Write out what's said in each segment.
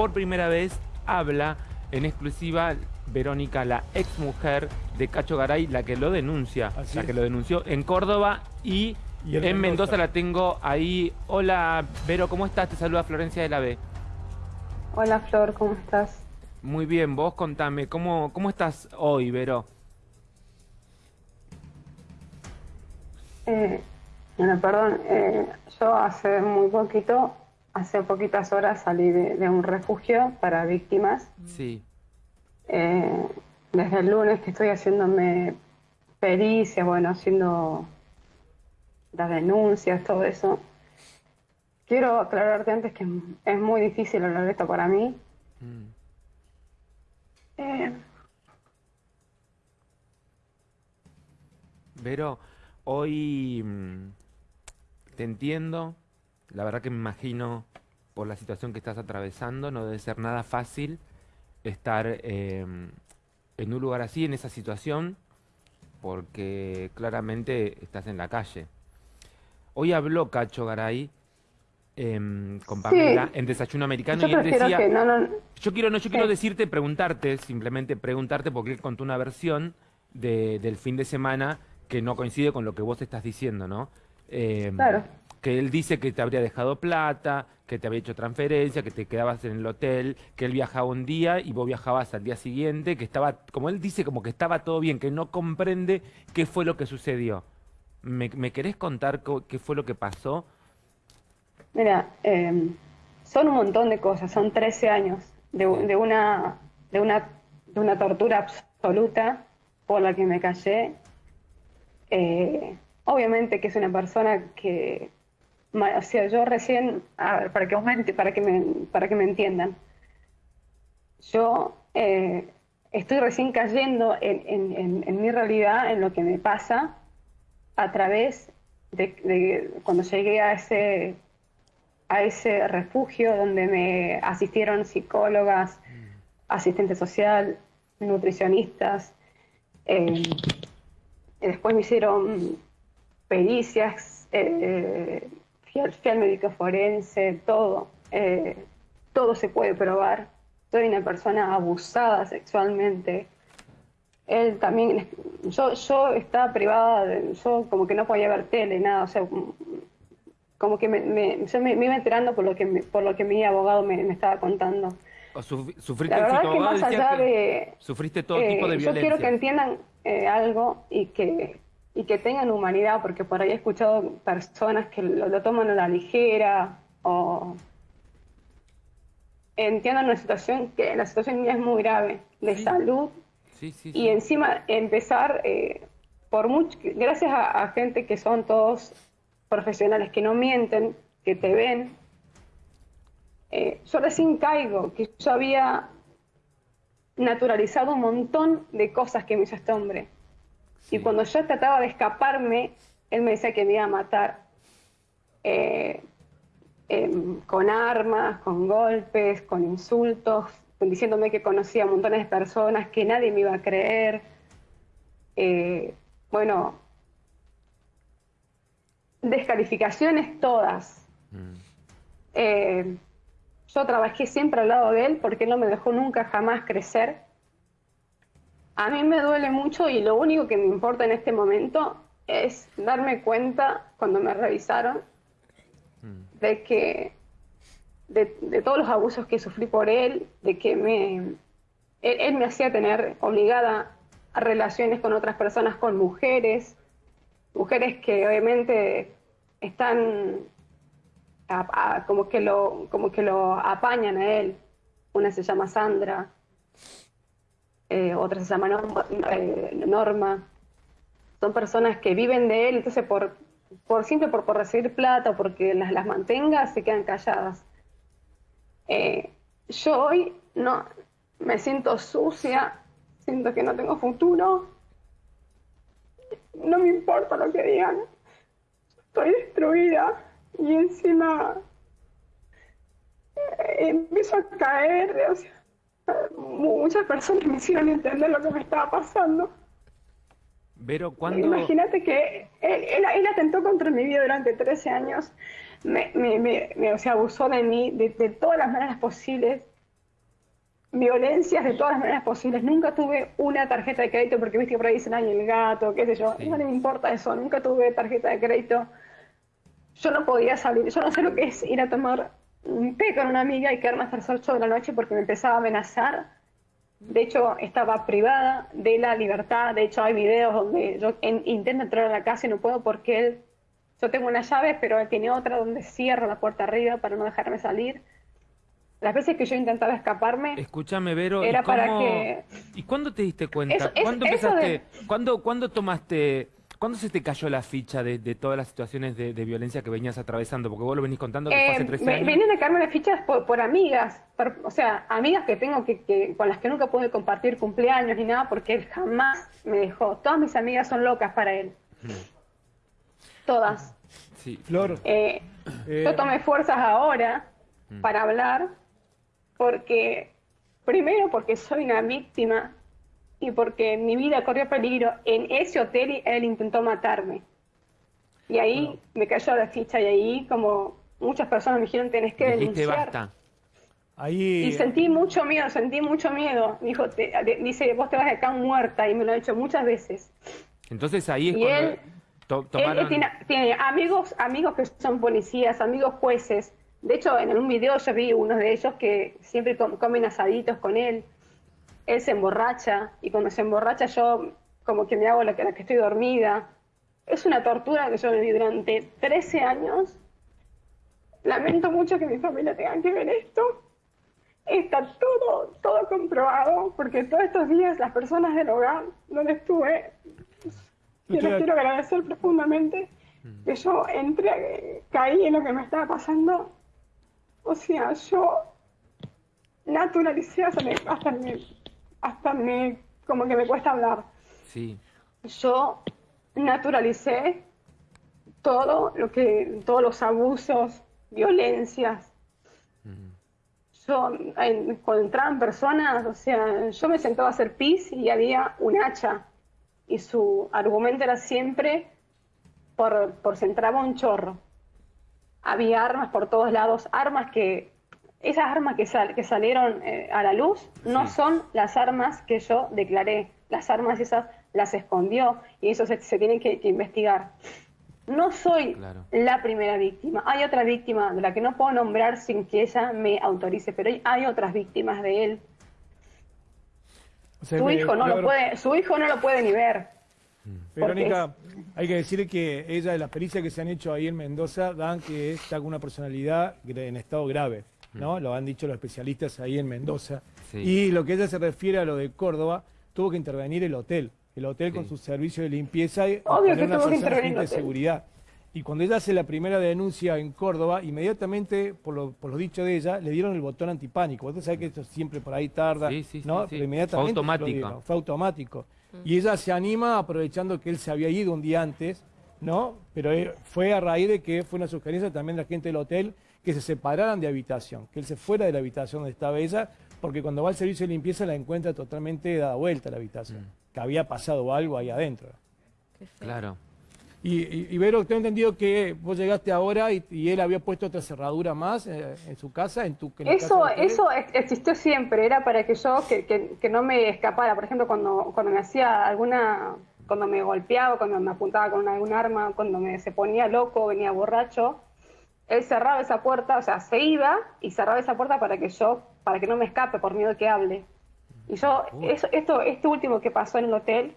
por primera vez habla en exclusiva Verónica, la ex mujer de Cacho Garay, la que lo denuncia, Así la es. que lo denunció en Córdoba y, Y en en Mendoza. Mendoza. la tengo ahí. Hola, Vero, ¿cómo estás? Te saluda Florencia de la B. Hola Flor, ¿cómo estás? Muy bien, vos contame, ¿cómo, cómo estás hoy, Vero? Eh, bueno, perdón, eh, yo hace muy poquito, hace poquitas horas salí de, de un refugio para víctimas. Sí, Eh, desde el lunes que estoy haciéndome pericias, bueno, haciendo las denuncias, todo eso. Quiero aclararte antes que es muy difícil hablar de esto para mí. Mm. Eh, Vero, hoy mm, te entiendo, la verdad que me imagino por la situación que estás atravesando, no debe ser nada fácil estar eh, en un lugar así, en esa situación, porque claramente estás en la calle. Hoy habló Cacho Garay em, con Sí. Pamela en Desayuno Americano yo y él decía... que no, no, Yo quiero, no, yo quiero decirte, preguntarte, simplemente preguntarte, porque él contó una versión de- del fin de semana que no coincide con lo que vos estás diciendo, ¿no? Eh, Claro. Que él dice que te habría dejado plata, que te había hecho transferencia, que te quedabas en el hotel, que él viajaba un día y vos viajabas al día siguiente, que estaba, como él dice, como que estaba todo bien, que no comprende qué fue lo que sucedió. ¿Me, me querés contar co- qué fue lo que pasó? Mira, eh, son un montón de cosas, son 13 años de, una, de, una, de una tortura absoluta por la que me callé. Eh, obviamente que es una persona que, o sea, yo recién, a ver, para que, enti- para que me, para que me entiendan, yo eh, estoy recién cayendo en, en- en- en mi realidad, en lo que me pasa, a través de, de cuando llegué a ese, a ese refugio donde me asistieron psicólogas, asistente social, nutricionistas. eh, y después me hicieron pericias, eh, fui, al, fui al médico forense, todo. eh, todo se puede probar. Soy una persona abusada sexualmente. Él también, yo, yo estaba privada, de- yo como que no podía ver tele, nada, o sea, como que me, me- yo me, me iba enterando por lo que, me- por lo que mi abogado me, estaba contando. ¿O suf- ¿Sufriste La verdad es que más allá de... Sufriste todo eh, tipo de yo violencia. quiero que entiendan eh, algo y que, y que tengan humanidad, porque por ahí he escuchado personas que lo, lo toman a la ligera o entiendan una situación que la situación mía es muy grave de Sí. salud Sí, sí, y encima empezar eh, por mucho, gracias a, a gente que son todos profesionales que no mienten, que te ven. eh, yo recién caigo que yo había naturalizado un montón de cosas que me hizo este hombre. Sí. Y cuando yo trataba de escaparme, él me decía que me iba a matar. Eh, em, con armas, con golpes, con insultos, diciéndome que conocía a montones de personas, que nadie me iba a creer. Eh, bueno, descalificaciones todas. Mm. Eh, yo trabajé siempre al lado de él porque él no me dejó nunca jamás crecer. A mí me duele mucho y lo único que me importa en este momento es darme cuenta cuando me revisaron Mm. de que de, de todos los abusos que sufrí por él, de que me él, él me hacía tener obligada a relaciones con otras personas, con mujeres, mujeres que obviamente están a- a- como que lo como que lo apañan a él. Una se llama Sandra, eh, otra se llama eh, Norma. Son personas que viven de él, entonces por por simple por, por recibir plata o porque las, las mantenga, se quedan calladas. Eh, yo hoy no me siento sucia, siento que no tengo futuro. No me importa lo que digan. Estoy destruida y encima eh, empiezo a caer. O sea, muchas personas me hicieron entender lo que me estaba pasando. Vero, ¿cuándo? Imagínate que él, él- él atentó contra mi vida durante 13 años, me, me- me- me- o sea, abusó de mí de, de todas las maneras posibles. violencias de todas las maneras posibles. Nunca tuve una tarjeta de crédito porque viste que por ahí dicen, ay, el gato, qué sé yo. No me importa eso, nunca tuve tarjeta de crédito. Yo no podía salir, yo no sé lo que es ir a tomar un té con una amiga y quedarme hasta las 8 de la noche porque me empezaba a amenazar. De hecho, estaba privada de la libertad. De hecho, hay videos donde yo intento entrar a la casa y no puedo porque él, yo tengo una llave, pero él tiene otra donde cierro la puerta arriba para no dejarme salir las veces que yo intentaba escaparme. Escúchame, Vero. Era para que. ¿Y cuándo te diste cuenta? ¿Cuándo empezaste? ¿cuándo, tomaste.? ¿Cuándo se te cayó la ficha de, todas las situaciones de, violencia que venías atravesando? Porque vos lo venís contando que fue hace 13 eh, años. Venían a caerme las fichas por, amigas, o sea, amigas que tengo que, con las que nunca pude compartir cumpleaños ni nada porque él jamás me dejó. Todas mis amigas son locas para él. Todas. Sí. Flor. Eh, eh, yo tomé fuerzas ahora mm. para hablar porque, primero porque soy una víctima y porque mi vida corrió peligro. En ese hotel él intentó matarme. Y ahí me cayó la ficha y ahí como muchas personas me dijeron tenés que denunciar. Ahí... Y sentí mucho miedo, sentí mucho miedo. Dijo, dice, vos te vas de acá muerta y me lo ha dicho muchas veces. Entonces ahí es y él, tiene, amigos, amigos que son policías, amigos jueces, de hecho, en un video yo vi uno de ellos que siempre comen asaditos con él. Él se emborracha y cuando se emborracha yo como que me hago la que, la que estoy dormida. Es una tortura que yo viví durante 13 años. Lamento mucho que mi familia tenga que ver esto. Está todo, todo comprobado, porque todos estos días las personas del hogar donde estuve, yo les quiero agradecer profundamente que yo entré, caí en lo que me estaba pasando o sea, yo naturalicé hasta me, hasta me, hasta me, como que me cuesta hablar. Sí. Yo naturalicé todo lo que, todos los abusos, violencias. Yo, cuando entraban personas, o sea, yo me sentaba a hacer pis y había un hacha. Y su argumento era siempre por, por se entraba un chorro había armas por todos lados, armas que, esas armas que, que salieron eh, a la luz no son las armas que yo declaré, las armas esas las escondió y eso se, tiene que, investigar. No soy la primera víctima, hay otra víctima de la que no puedo nombrar sin que ella me autorice, pero hay, otras víctimas de él. su, hijo no lo puede, su hijo no lo puede ni ver. Verónica, hay que decir que ella, de las pericias que se han hecho ahí en Mendoza, dan que está con una personalidad en estado grave, ¿no? Mm. Lo han dicho los especialistas ahí en Mendoza. Y lo que ella se refiere a lo de Córdoba, tuvo que intervenir el hotel. El hotel con su servicio de limpieza y Obvio que una persona de seguridad. Y cuando ella hace la primera denuncia en Córdoba, inmediatamente, por lo, por lo dicho de ella, le dieron el botón antipánico. Usted sabe que esto siempre por ahí tarda, ¿no? Pero inmediatamente fue automático. fue automático. Y ella se anima aprovechando que él se había ido un día antes, ¿no? Pero eh, fue a raíz de que fue una sugerencia también de la gente del hotel que se separaran de habitación, que él se fuera de la habitación donde estaba ella, porque cuando va al servicio de limpieza la encuentra totalmente dada vuelta a la habitación, mm. que había pasado algo ahí adentro. Claro. Y, y, Vero, tengo entendido que vos llegaste ahora y, él había puesto otra cerradura más eh, en su casa, en tu Eso, eso existió siempre, era para que yo, que, que, no me escapara. Por ejemplo, cuando, cuando me hacía alguna, cuando me golpeaba, cuando me apuntaba con algún arma, cuando me se ponía loco, venía borracho, él cerraba esa puerta, o sea, se iba y cerraba esa puerta para que yo, para que no me escape por miedo que hable. Y yo, eso, esto, este último que pasó en el hotel,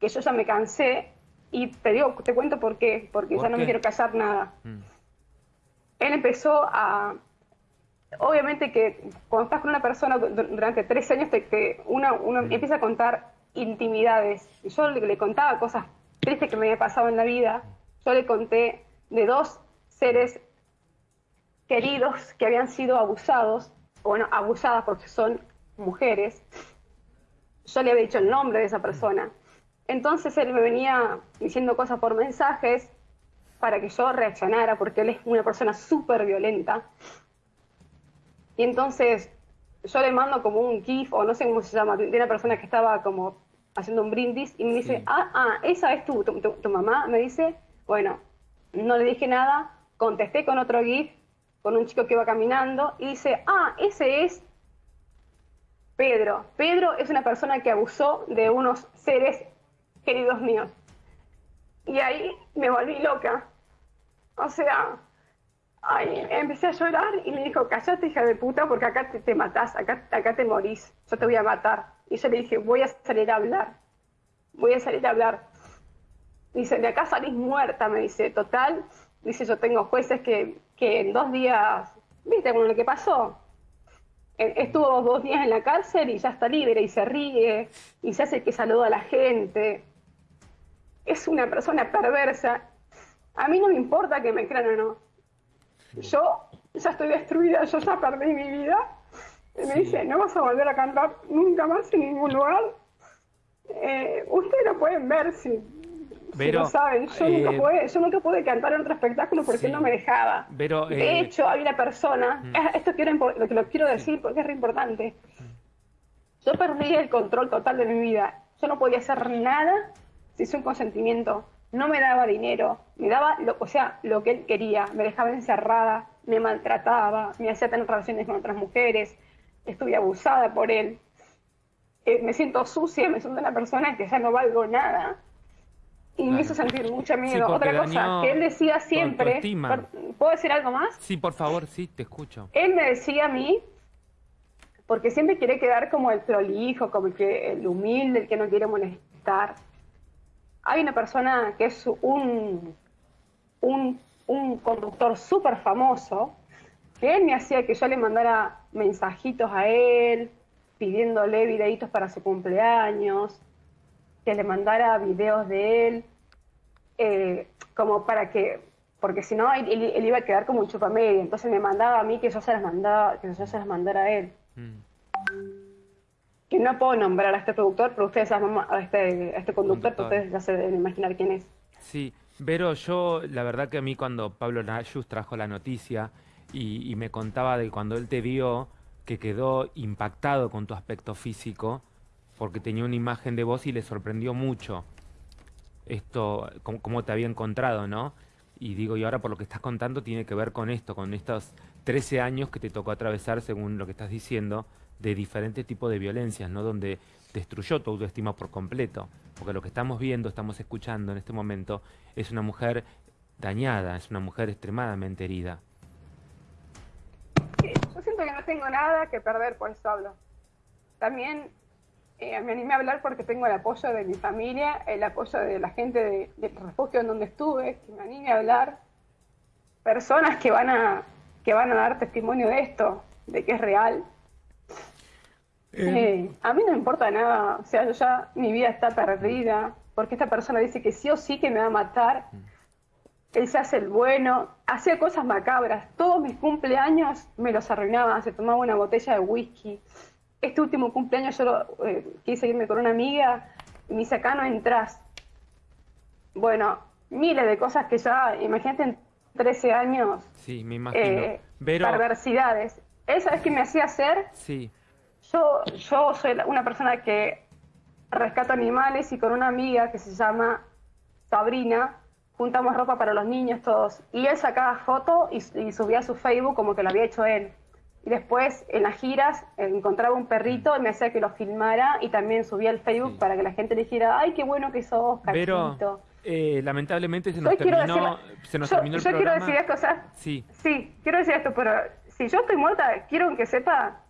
que yo ya me cansé, y te digo, te cuento por qué, porque ya no me quiero casar nada. Mm. Él empezó a... Obviamente que cuando estás con una persona durante tres años, te, uno, uno mm. empieza a contar intimidades. Yo le, contaba cosas tristes que me había pasado en la vida. Yo le conté de dos seres queridos que habían sido abusados, bueno, abusadas porque son mujeres. Yo le había dicho el nombre de esa persona. Entonces él me venía diciendo cosas por mensajes para que yo reaccionara, porque él es una persona súper violenta. Y entonces yo le mando como un GIF, o no sé cómo se llama, de una persona que estaba como haciendo un brindis, y me dice, ah, ah, esa es tu, tu, mamá, me dice, bueno, no le dije nada, contesté con otro GIF, con un chico que iba caminando, y dice, ah, ese es Pedro. Pedro es una persona que abusó de unos seres queridos míos. Y ahí me volví loca. O sea, ahí empecé a llorar y me dijo, callate hija de puta porque acá te, te matás, acá, acá te morís, yo te voy a matar. Y yo le dije, voy a salir a hablar, voy a salir a hablar. Dice, de acá salís muerta, me dice, total. Dice, yo tengo jueces que, que en dos días, viste, con lo que pasó, e, estuvo dos días en la cárcel y ya está libre y se ríe y se hace que saluda a la gente. Es una persona perversa. A mí no me importa que me crean o no. Yo ya estoy destruida, yo ya perdí mi vida. Y me dice, no vas a volver a cantar nunca más en ningún lugar. Eh, ustedes lo pueden ver si, si Vero, lo saben. Yo, nunca eh, pude, yo nunca pude cantar en otro espectáculo porque Sí. no me dejaba. Vero, de eh, hecho, hay una persona, Mm. esto quiero, lo que lo quiero decir porque es re importante. Yo perdí el control total de mi vida. Yo no podía hacer nada sin un consentimiento. No me daba dinero, me daba, lo, o sea, lo que él quería. Me dejaba encerrada, me maltrataba, me hacía tener relaciones con otras mujeres. Estuve abusada por él. Eh, me siento sucia, me siento una persona que ya no valgo nada. Y me hizo sentir mucho miedo. Otra cosa, que él decía siempre, ¿puedo decir algo más? Sí, por favor, sí, te escucho. él me decía a mí, porque siempre quiere quedar como el prolijo, como el, que, el humilde, el que no quiere molestar. Hay una persona que es un, un, un conductor súper famoso, que él me hacía que yo le mandara mensajitos a él, pidiéndole videitos para su cumpleaños, que le mandara videos de él, eh, como para que, porque si no, él, iba a quedar como un chupamedia, entonces me mandaba a mí que yo se las mandaba, que yo se las mandara a él. Mm. Que no puedo nombrar a este productor, pero ustedes saben, a este, a este conductor, Conductor. ustedes ya se deben imaginar quién es. Sí, Vero, yo la verdad que a mí cuando Pablo Nayus trajo la noticia y, y me contaba de cuando él te vio que quedó impactado con tu aspecto físico porque tenía una imagen de vos y le sorprendió mucho esto, cómo, cómo te había encontrado, ¿no? Y digo, y ahora por lo que estás contando tiene que ver con esto, con estos 13 años que te tocó atravesar, según lo que estás diciendo, de diferentes tipos de violencias, ¿no? Donde destruyó tu autoestima por completo. Porque lo que estamos viendo, estamos escuchando en este momento, es una mujer dañada, es una mujer extremadamente herida. Sí, Yo siento que no tengo nada que perder, por eso hablo. También eh, me animé a hablar porque tengo el apoyo de mi familia, el apoyo de la gente de- del refugio en donde estuve, que me animé a hablar. Personas que van a, que van a dar testimonio de esto, de que es real. Eh, a mí no me importa nada, o sea, yo ya, mi vida está perdida, porque esta persona dice que sí o sí que me va a matar. Él se hace el bueno, hacía cosas macabras. Todos mis cumpleaños me los arruinaba, se tomaba una botella de whisky. Este último cumpleaños yo lo, eh, quise irme con una amiga y me dice, acá no entras. Bueno, miles de cosas que ya, imagínate en 13 años, Sí, me imagino. eh, perversidades. ¿Esa es que me hacía hacer? sí, Yo, yo soy una persona que rescato animales y con una amiga que se llama Sabrina juntamos ropa para los niños todos. Y él sacaba fotos y, y subía a su Facebook como que lo había hecho él. Y después en las giras encontraba un perrito y me hacía que lo filmara y también subía al Facebook Sí. para que la gente le dijera, ay, qué bueno que sos, cachito. eh, lamentablemente se nos Yo terminó, decir- se nos yo, terminó el yo quiero decir esto, o sea, Sí, Sí, quiero decir esto, pero si yo estoy muerta, quiero que sepa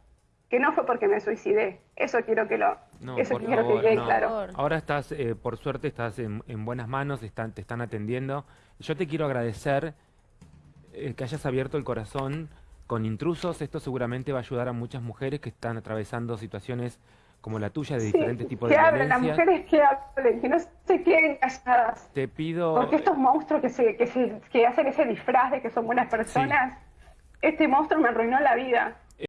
que no fue porque me suicidé. Eso quiero que lo, No, eso por quiero favor, que quede no. claro. Ahora estás, eh, por suerte, estás en, en buenas manos, están, te están atendiendo. Yo te quiero agradecer eh, que hayas abierto el corazón con intrusos. Esto seguramente va a ayudar a muchas mujeres que están atravesando situaciones como la tuya de Sí, diferentes tipos que de hablen, las mujeres que hablen, que no se queden calladas. Te pido, Porque estos monstruos que, se, que, se, que hacen ese disfraz de que son buenas personas, este monstruo me arruinó la vida.